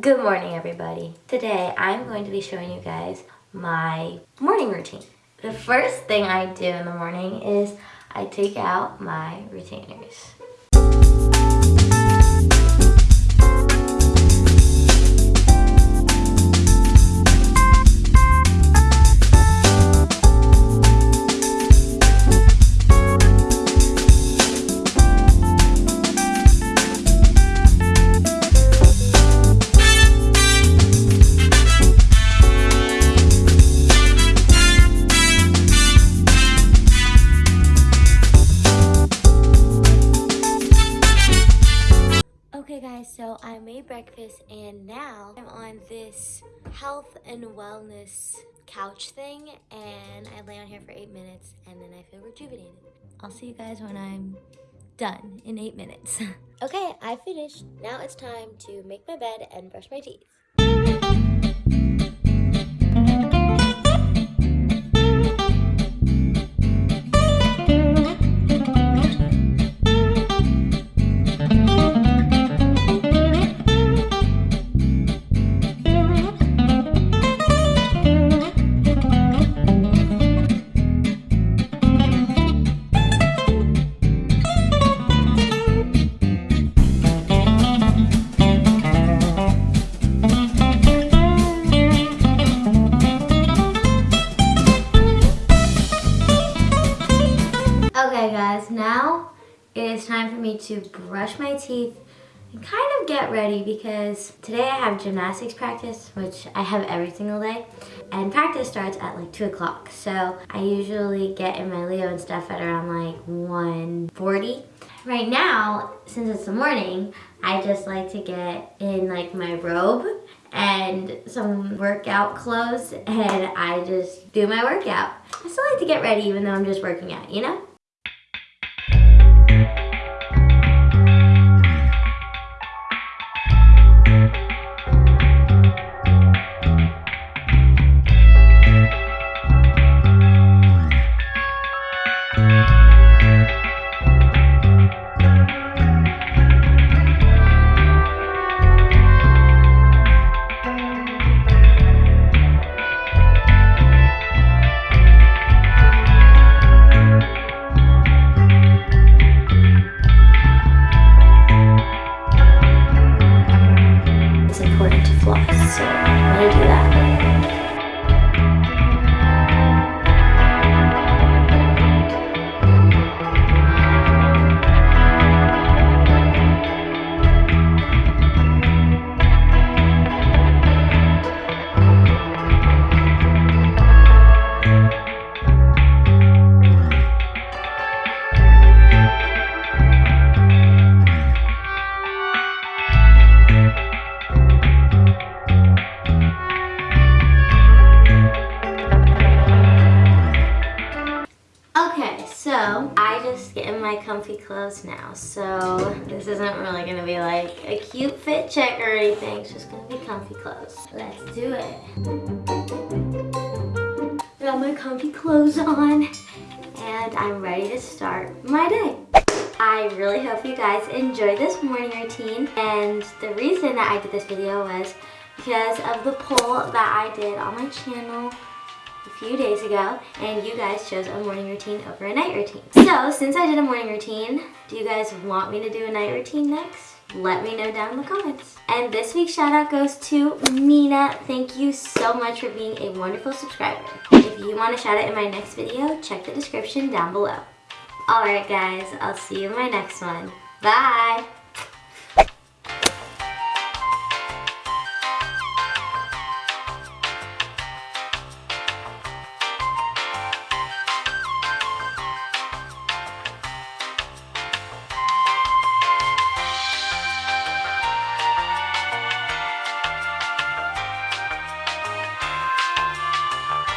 Good morning everybody. Today I'm going to be showing you guys my morning routine. The first thing I do in the morning is I take out my retainers. Okay guys, so I made breakfast and now I'm on this health and wellness couch thing and I lay on here for eight minutes and then I feel rejuvenated. I'll see you guys when I'm done in eight minutes. okay, I finished. Now it's time to make my bed and brush my teeth. Guys, now it is time for me to brush my teeth and kind of get ready because today I have gymnastics practice, which I have every single day. And practice starts at like 2 o'clock. So I usually get in my Leo and stuff at around like 1.40. Right now, since it's the morning, I just like to get in like my robe and some workout clothes and I just do my workout. I still like to get ready even though I'm just working out, you know? So in my comfy clothes now. So this isn't really gonna be like a cute fit check or anything. It's just gonna be comfy clothes. Let's do it. Got my comfy clothes on and I'm ready to start my day. I really hope you guys enjoy this morning routine and the reason that I did this video was because of the poll that I did on my channel a few days ago and you guys chose a morning routine over a night routine. So since I did a morning routine, do you guys want me to do a night routine next? Let me know down in the comments. And this week's shout out goes to Mina. Thank you so much for being a wonderful subscriber. If you want to shout out in my next video, check the description down below. Alright guys, I'll see you in my next one. Bye!